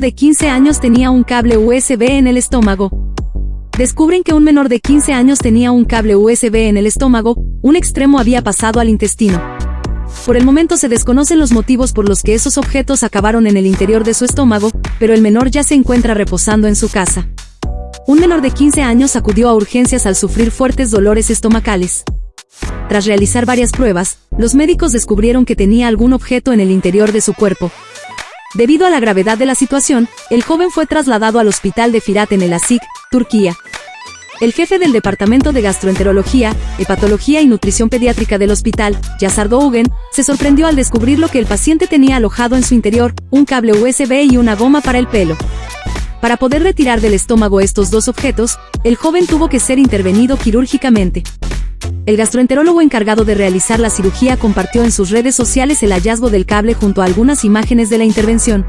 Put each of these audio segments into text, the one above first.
de 15 años tenía un cable USB en el estómago. Descubren que un menor de 15 años tenía un cable USB en el estómago, un extremo había pasado al intestino. Por el momento se desconocen los motivos por los que esos objetos acabaron en el interior de su estómago, pero el menor ya se encuentra reposando en su casa. Un menor de 15 años acudió a urgencias al sufrir fuertes dolores estomacales. Tras realizar varias pruebas, los médicos descubrieron que tenía algún objeto en el interior de su cuerpo. Debido a la gravedad de la situación, el joven fue trasladado al hospital de Firat en el Asik, Turquía. El jefe del Departamento de Gastroenterología, Hepatología y Nutrición Pediátrica del hospital, Yazar Dougen, se sorprendió al descubrir lo que el paciente tenía alojado en su interior, un cable USB y una goma para el pelo. Para poder retirar del estómago estos dos objetos, el joven tuvo que ser intervenido quirúrgicamente. El gastroenterólogo encargado de realizar la cirugía compartió en sus redes sociales el hallazgo del cable junto a algunas imágenes de la intervención.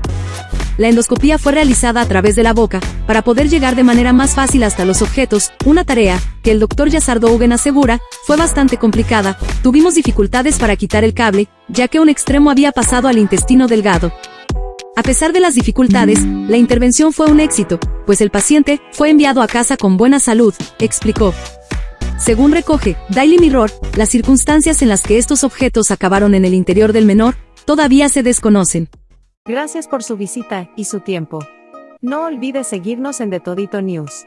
La endoscopía fue realizada a través de la boca, para poder llegar de manera más fácil hasta los objetos, una tarea, que el doctor Yazar Dougen asegura, fue bastante complicada, tuvimos dificultades para quitar el cable, ya que un extremo había pasado al intestino delgado. A pesar de las dificultades, la intervención fue un éxito, pues el paciente fue enviado a casa con buena salud, explicó. Según recoge Daily Mirror, las circunstancias en las que estos objetos acabaron en el interior del menor todavía se desconocen. Gracias por su visita y su tiempo. No olvide seguirnos en The Todito News.